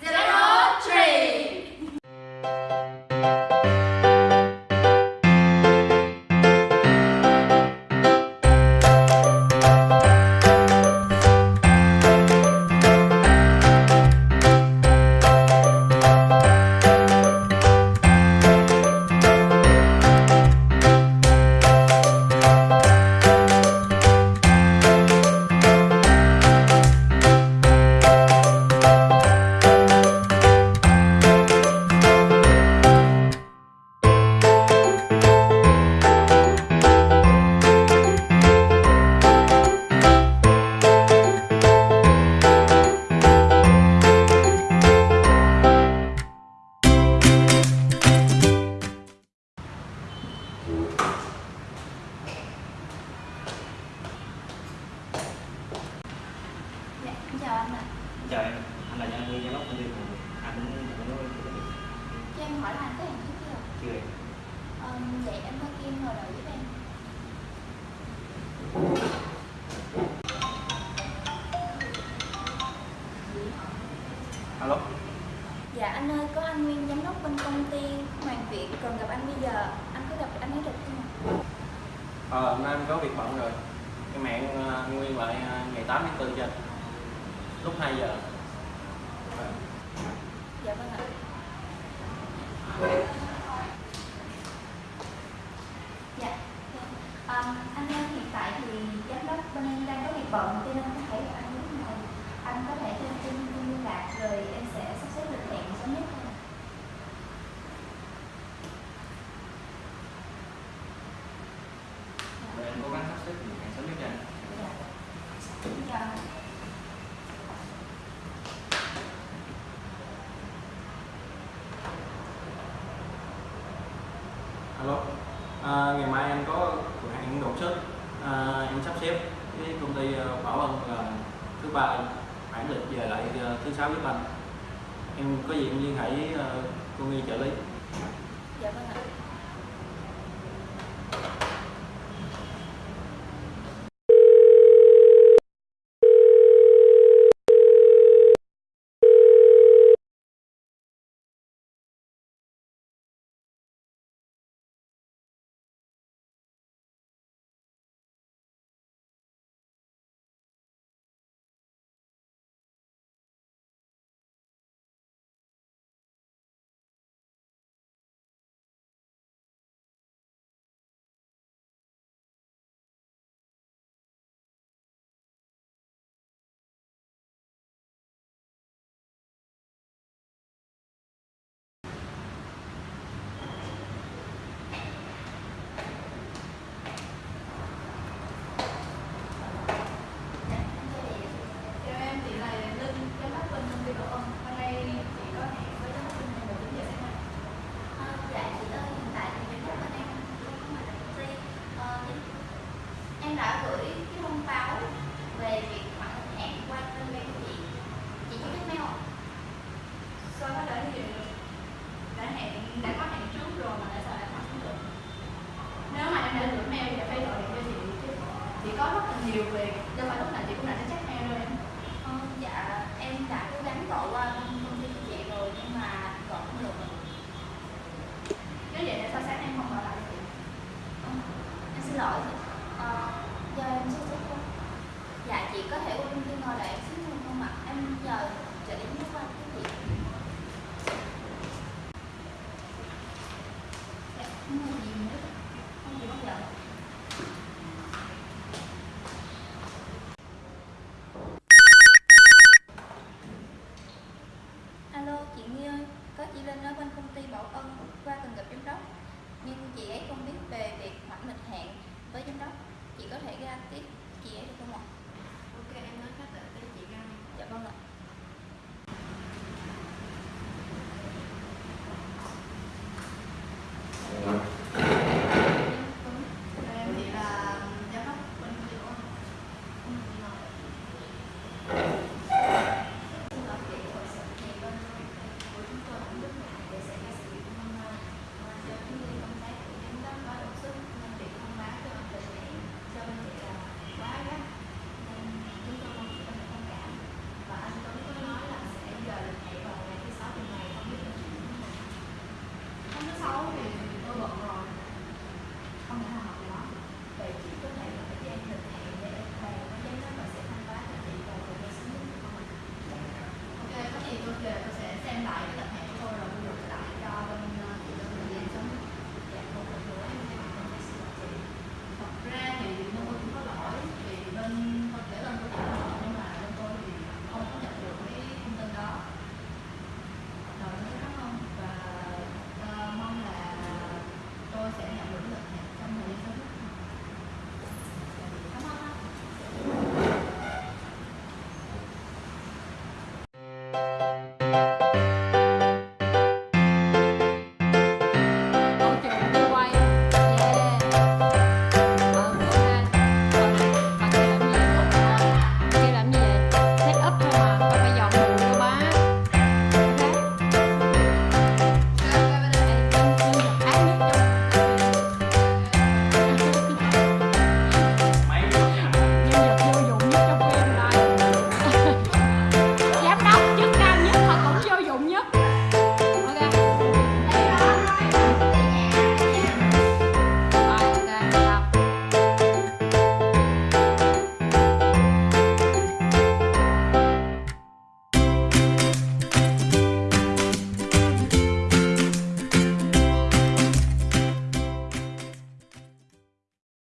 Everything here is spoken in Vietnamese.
zero three alo Dạ anh ơi, có anh Nguyên giám đốc bên công ty Hoàng Việt cần gặp anh bây giờ. Anh có gặp anh ấy được không? Ờ, hôm nay em có việc bận rồi Cái mạng ờ, nguyên lại ờ, ngày 8 tháng 4 cho anh. Lúc 2 giờ Vâng. Dạ vâng ạ. Dạ. Ờ, anh ơi, hiện tại thì giám đốc bên em đang có việc bận cho nên không thể anh có thể cho em xin thông tin liên lạc rồi em sẽ sắp xếp lịch hẹn sớm nhất thôi. rồi em cố gắng sắp xếp thời gian sớm nhất cho anh Dạ. Xin chào anh. Alo à, Ngày mai em có cửa hàng đột xuất à, Em sắp xếp với công ty ờ, Bảo Ân là thứ ba bản lịch về lại ờ, thứ sáu với anh Em có gì em liên hệ với cô Nghi trợ lý Dạ vâng ạ. chị có thể ôn tin ngồi lại em xuống không ạ? Em chờ chờ đến